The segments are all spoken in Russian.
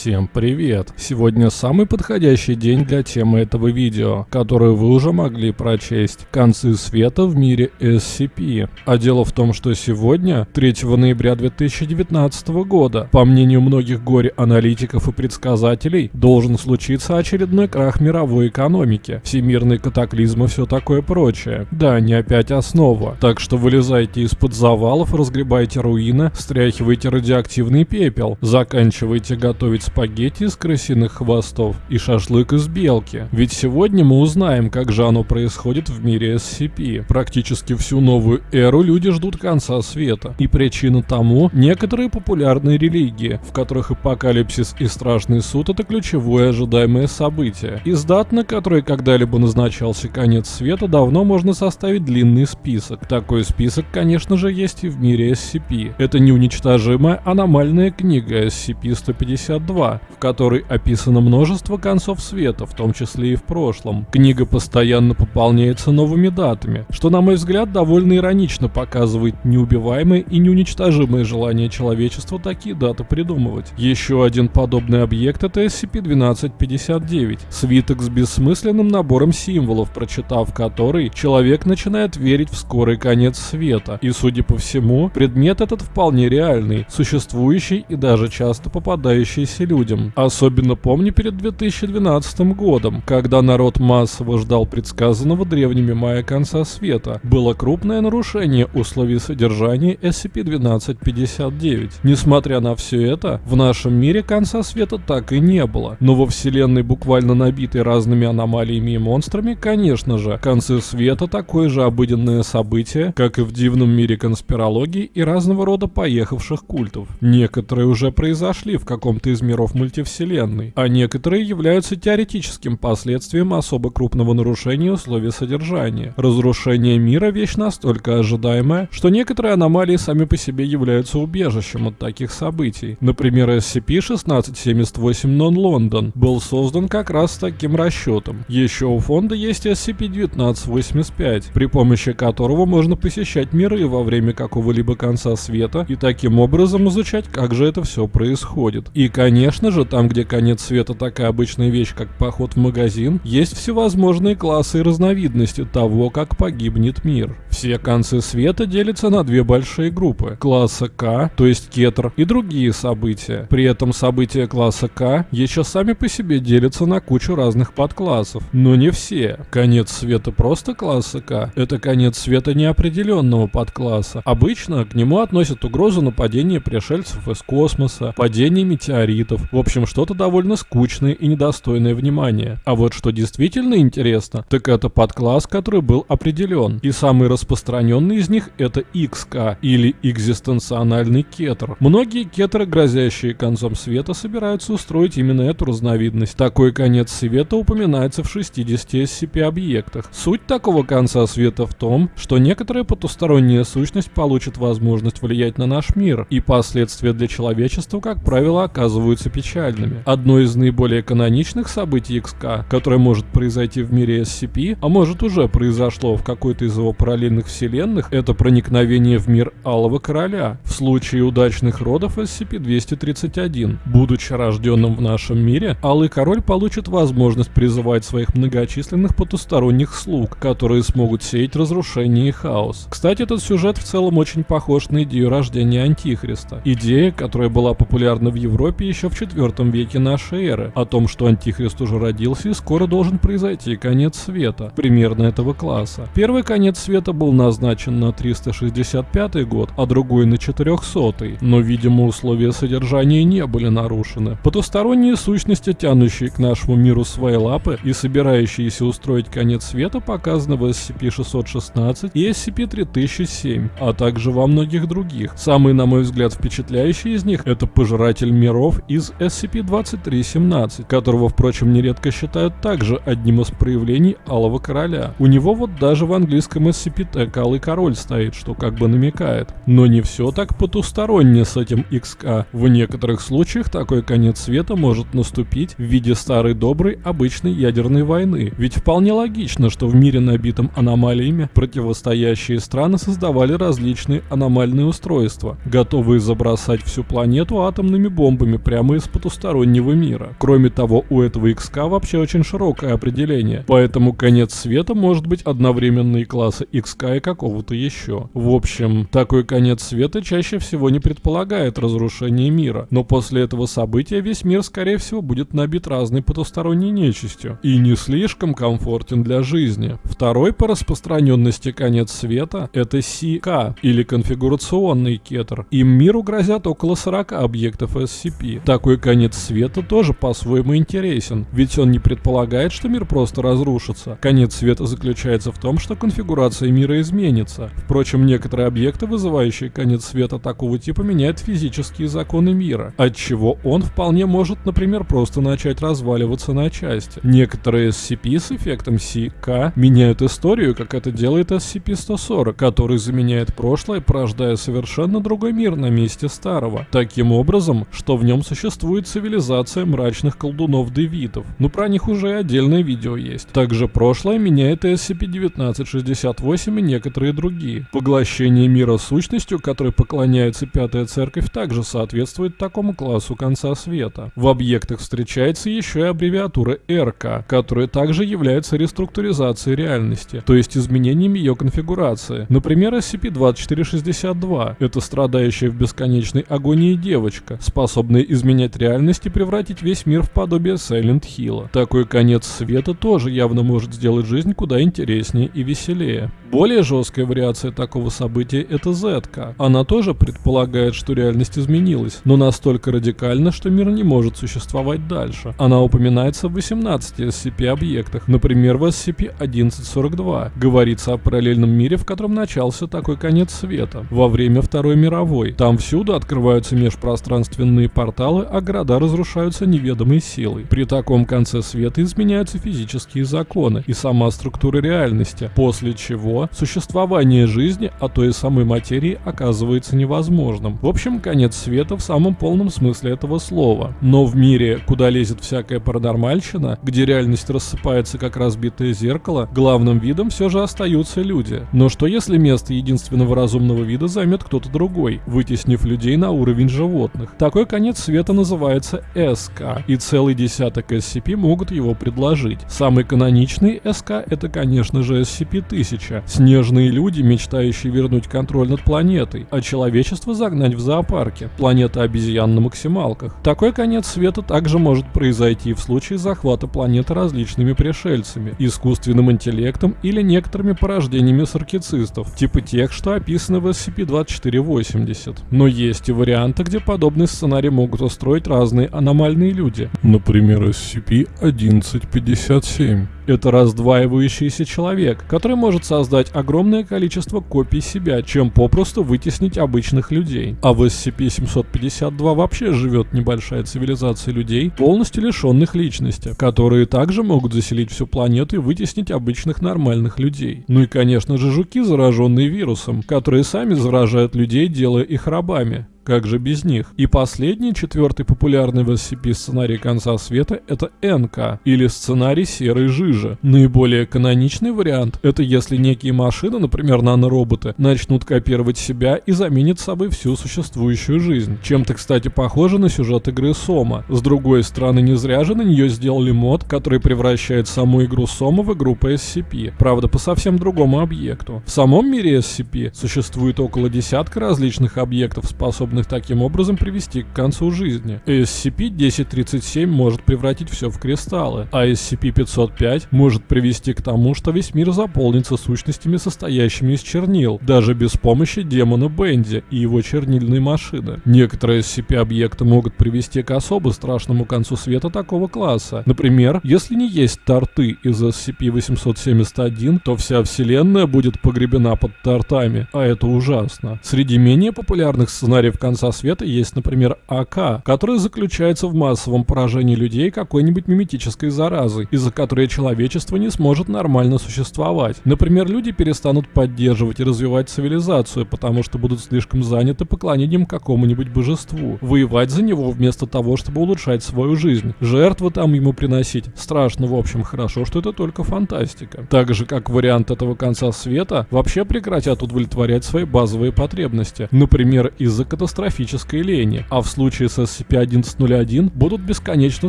Всем привет! Сегодня самый подходящий день для темы этого видео, которую вы уже могли прочесть. Концы света в мире SCP. А дело в том, что сегодня, 3 ноября 2019 года, по мнению многих горе-аналитиков и предсказателей, должен случиться очередной крах мировой экономики, всемирные катаклизмы и все такое прочее. Да, не опять основа. Так что вылезайте из-под завалов, разгребайте руины, стряхивайте радиоактивный пепел, заканчивайте готовить спагетти из крысиных хвостов и шашлык из белки. Ведь сегодня мы узнаем, как же оно происходит в мире SCP. Практически всю новую эру люди ждут конца света. И причина тому – некоторые популярные религии, в которых апокалипсис и страшный суд – это ключевое ожидаемое событие. Из дат, на которые когда-либо назначался конец света, давно можно составить длинный список. Такой список, конечно же, есть и в мире SCP. Это неуничтожимая аномальная книга SCP-152, 2, в которой описано множество концов света, в том числе и в прошлом. Книга постоянно пополняется новыми датами, что, на мой взгляд, довольно иронично показывает неубиваемое и неуничтожимое желание человечества такие даты придумывать. Еще один подобный объект это SCP-1259, свиток с бессмысленным набором символов, прочитав который, человек начинает верить в скорый конец света. И, судя по всему, предмет этот вполне реальный, существующий и даже часто попадающийся людям. Особенно помню перед 2012 годом, когда народ массово ждал предсказанного древними майя конца света. Было крупное нарушение условий содержания SCP-1259. Несмотря на все это, в нашем мире конца света так и не было. Но во вселенной, буквально набитой разными аномалиями и монстрами, конечно же, концы света такое же обыденное событие, как и в дивном мире конспирологии и разного рода поехавших культов. Некоторые уже произошли в каком-то из миров мультивселенной, а некоторые являются теоретическим последствием особо крупного нарушения условий содержания. Разрушение мира – вещь настолько ожидаемая, что некоторые аномалии сами по себе являются убежищем от таких событий. Например, SCP-1678 Non-London был создан как раз с таким расчетом. Еще у фонда есть SCP-1985, при помощи которого можно посещать миры во время какого-либо конца света и таким образом изучать, как же это все происходит. И, конечно, Конечно же, там, где конец света такая обычная вещь, как поход в магазин, есть всевозможные классы и разновидности того, как погибнет мир. Все концы света делятся на две большие группы. Класса К, то есть кетр, и другие события. При этом события класса К еще сами по себе делятся на кучу разных подклассов. Но не все. Конец света просто класса К – это конец света неопределенного подкласса. Обычно к нему относят угрозу нападения пришельцев из космоса, падение метеоритов. В общем, что-то довольно скучное и недостойное внимания. А вот что действительно интересно, так это подкласс, который был определен. И самый распространенный из них это XK или экзистенциональный кетер. Многие кетеры, грозящие концом света, собираются устроить именно эту разновидность. Такой конец света упоминается в 60 SCP-объектах. Суть такого конца света в том, что некоторая потусторонняя сущность получит возможность влиять на наш мир, и последствия для человечества, как правило, оказываются печальными. Одно из наиболее каноничных событий XK, которое может произойти в мире SCP, а может уже произошло в какой-то из его параллельных вселенных, это проникновение в мир Алого Короля. В случае удачных родов SCP-231, будучи рожденным в нашем мире, Алый Король получит возможность призывать своих многочисленных потусторонних слуг, которые смогут сеять разрушение и хаос. Кстати, этот сюжет в целом очень похож на идею рождения Антихриста. Идея, которая была популярна в Европе еще в IV веке нашей эры, о том, что Антихрист уже родился и скоро должен произойти конец света, примерно этого класса. Первый конец света был назначен на 365 год, а другой на 400 но, видимо, условия содержания не были нарушены. Потусторонние сущности, тянущие к нашему миру свои лапы и собирающиеся устроить конец света, показаны в SCP-616 и SCP-3007, а также во многих других. Самый, на мой взгляд, впечатляющий из них — это Пожиратель миров и из SCP-2317, которого, впрочем, нередко считают также одним из проявлений Алого Короля. У него вот даже в английском SCP СТ Калый Король стоит, что как бы намекает. Но не все так потусторонне с этим XK. В некоторых случаях такой конец света может наступить в виде старой доброй обычной ядерной войны. Ведь вполне логично, что в мире, набитом аномалиями, противостоящие страны создавали различные аномальные устройства, готовые забросать всю планету атомными бомбами прямо из потустороннего мира. Кроме того, у этого XK вообще очень широкое определение, поэтому конец света может быть одновременно и класса XK и какого-то еще. В общем, такой конец света чаще всего не предполагает разрушение мира, но после этого события весь мир скорее всего будет набит разной потусторонней нечистью и не слишком комфортен для жизни. Второй по распространенности конец света это CK или конфигурационный кетер. Им миру грозят около 40 объектов SCP. Такой конец света тоже по-своему интересен, ведь он не предполагает, что мир просто разрушится. Конец света заключается в том, что конфигурация мира изменится. Впрочем, некоторые объекты, вызывающие конец света такого типа, меняют физические законы мира, отчего он вполне может, например, просто начать разваливаться на части. Некоторые SCP с эффектом CK меняют историю, как это делает SCP-140, который заменяет прошлое, порождая совершенно другой мир на месте старого. Таким образом, что в нем существует цивилизация мрачных колдунов-девитов. Ну про них уже отдельное видео есть. Также прошлое меняет SCP-1968 и некоторые другие. Поглощение мира сущностью, которой поклоняется Пятая Церковь, также соответствует такому классу конца света. В объектах встречается еще и аббревиатура РК, которая также является реструктуризацией реальности, то есть изменением ее конфигурации. Например, SCP-2462 — это страдающая в бесконечной агонии девочка, способная изменять реальность и превратить весь мир в подобие Silent Hill. Такой конец света тоже явно может сделать жизнь куда интереснее и веселее. Более жесткая вариация такого события — это ZK. Она тоже предполагает, что реальность изменилась, но настолько радикально, что мир не может существовать дальше. Она упоминается в 18 SCP-объектах, например, в SCP-1142. Говорится о параллельном мире, в котором начался такой конец света. Во время Второй мировой. Там всюду открываются межпространственные порталы, а города разрушаются неведомой силой. При таком конце света изменяются физические законы и сама структура реальности, после чего существование жизни, а то и самой материи оказывается невозможным. В общем, конец света в самом полном смысле этого слова. Но в мире, куда лезет всякая паранормальщина, где реальность рассыпается как разбитое зеркало, главным видом все же остаются люди. Но что если место единственного разумного вида займет кто-то другой, вытеснив людей на уровень животных? Такой конец света называется СК, и целый десяток SCP могут его предложить. Самый каноничный СК это, конечно же, SCP-1000. Снежные люди, мечтающие вернуть контроль над планетой, а человечество загнать в зоопарке. Планета обезьян на максималках. Такой конец света также может произойти в случае захвата планеты различными пришельцами, искусственным интеллектом или некоторыми порождениями саркицистов, типа тех, что описаны в SCP-2480. Но есть и варианты, где подобный сценарий могут устроить разные аномальные люди. Например, SCP-1157. Это раздваивающийся человек, который может создать огромное количество копий себя, чем попросту вытеснить обычных людей. А в SCP-752 вообще живет небольшая цивилизация людей, полностью лишенных личности, которые также могут заселить всю планету и вытеснить обычных нормальных людей. Ну и конечно же жуки, зараженные вирусом, которые сами заражают людей, делая их рабами. Как же без них? И последний, четвертый популярный в SCP сценарий конца света это НК, или сценарий серой жижи. Наиболее каноничный вариант это если некие машины, например нанороботы, начнут копировать себя и заменят собой всю существующую жизнь. Чем-то, кстати, похоже на сюжет игры Сома. С другой стороны, не зря же на нее сделали мод, который превращает саму игру Сома в игру по SCP. Правда, по совсем другому объекту. В самом мире SCP существует около десятка различных объектов, способных таким образом привести к концу жизни. SCP-1037 может превратить все в кристаллы, а SCP-505 может привести к тому, что весь мир заполнится сущностями, состоящими из чернил, даже без помощи демона Бенди и его чернильной машины. Некоторые SCP-объекты могут привести к особо страшному концу света такого класса. Например, если не есть торты из SCP-871, то вся вселенная будет погребена под тортами, а это ужасно. Среди менее популярных сценариев конца света есть, например, АК, который заключается в массовом поражении людей какой-нибудь миметической заразой, из-за которой человечество не сможет нормально существовать. Например, люди перестанут поддерживать и развивать цивилизацию, потому что будут слишком заняты поклонением какому-нибудь божеству. Воевать за него вместо того, чтобы улучшать свою жизнь. Жертвы там ему приносить. Страшно, в общем, хорошо, что это только фантастика. Так же, как вариант этого конца света, вообще прекратят удовлетворять свои базовые потребности. Например, из-за катастрофической лени. А в случае с SCP-1101 будут бесконечно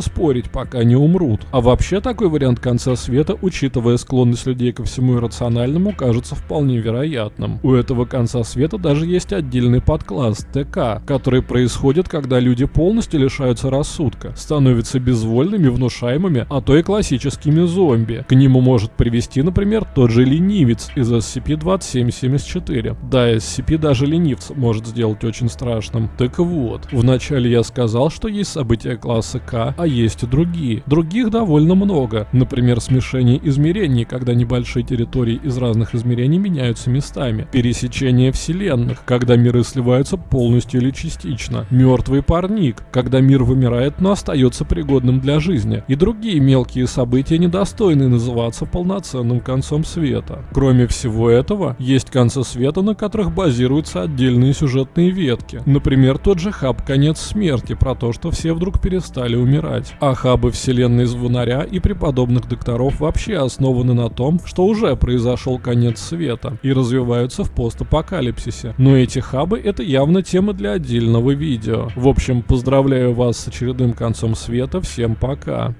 спорить, пока не умрут. А вообще такой вариант конца света, учитывая склонность людей ко всему иррациональному, кажется вполне вероятным. У этого конца света даже есть отдельный подкласс ТК, который происходит, когда люди полностью лишаются рассудка, становятся безвольными, внушаемыми, а то и классическими зомби. К нему может привести, например, тот же ленивец из SCP-2774. Да, SCP даже ленивец может сделать очень страшным. Так вот, вначале я сказал, что есть события класса К, а есть и другие. Других довольно много. Например, смешение измерений, когда небольшие территории из разных измерений меняются местами. Пересечение вселенных, когда миры сливаются полностью или частично. Мертвый парник, когда мир вымирает, но остается пригодным для жизни. И другие мелкие события, недостойные называться полноценным концом света. Кроме всего этого, есть концы света, на которых базируются отдельные сюжетные ветки. Например, тот же хаб «Конец смерти» про то, что все вдруг перестали умирать. А хабы вселенной звонаря и преподобных докторов вообще основаны на том, что уже произошел конец света и развиваются в постапокалипсисе. Но эти хабы это явно тема для отдельного видео. В общем, поздравляю вас с очередным концом света, всем пока.